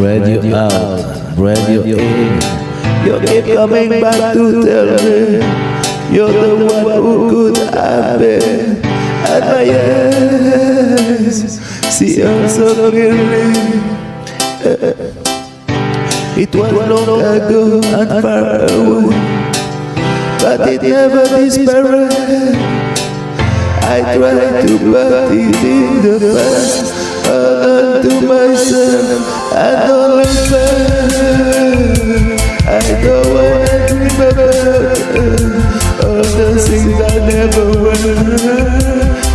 Spread you out, spread you in. You keep coming back to tell me. you're the one who could have been at my eyes. See, I'm so clearly. It was long ago and far away, but it never disappeared. I tried to put it in the past, hold on to myself and only fair. I don't wanna dream about all the things I never were.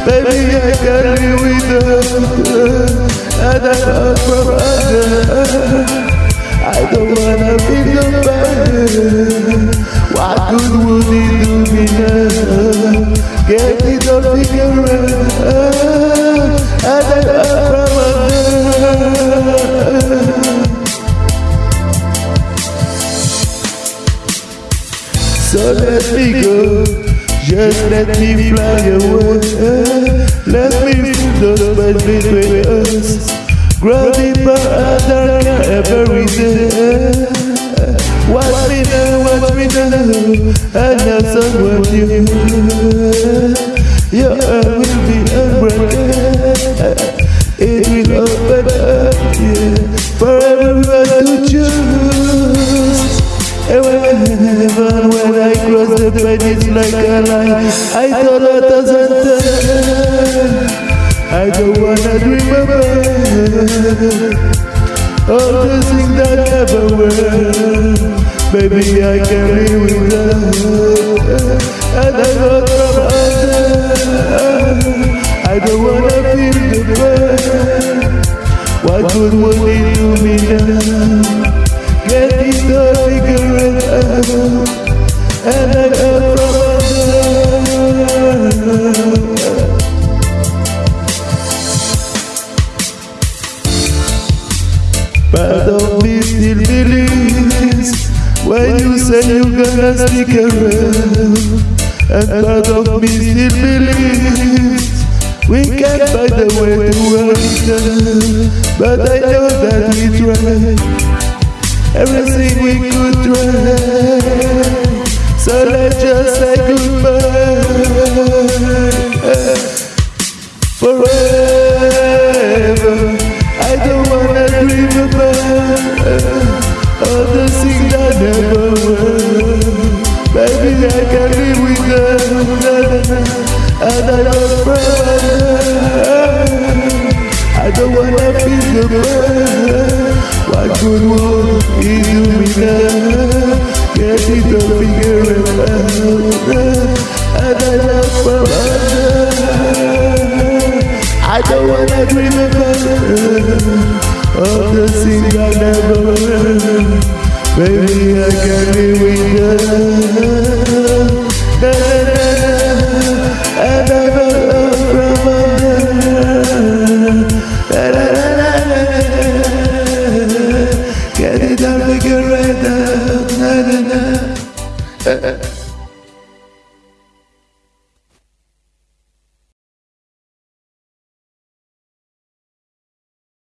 Baby, I can't live without and I'm out from under. I don't wanna be bad. What good would it do me now? Get it all figured out, me go, just let me fly away. Let me feel the space between us. Grow deeper under every day. Watch me now, watch me now, and now someone you. Your heart will be unbroken. It the pain, it's like a line. I don't wanna about all the things that never were. Baby, I can live without, and I got from under. I don't wanna feel the pain. What good would it do me now? Get it all figured Part of me still believes when you say you're gonna stick around. And part of me still believes we can find a way to work. But I know that we tried everything we could try. So let's just say goodbye forever. All the things that never were. Baby, I can live with that, and I don't pray. I don't wanna feel the pain. What good would it do me now? Get it all figured out, and I don't pray. I don't wanna dream about of the thing I never learned. Maybe I can be weaker.